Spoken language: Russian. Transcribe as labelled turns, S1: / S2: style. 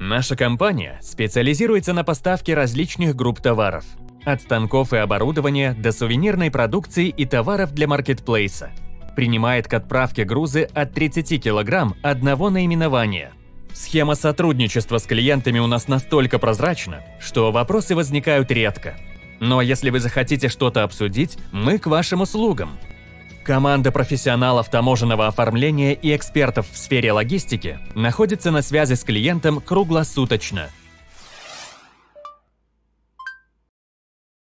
S1: Наша компания специализируется на поставке различных групп товаров. От станков и оборудования до сувенирной продукции и товаров для маркетплейса. Принимает к отправке грузы от 30 кг одного наименования. Схема сотрудничества с клиентами у нас настолько прозрачна, что вопросы возникают редко. Но если вы захотите что-то обсудить, мы к вашим услугам. Команда профессионалов таможенного оформления и экспертов в сфере логистики находится на связи с клиентом круглосуточно –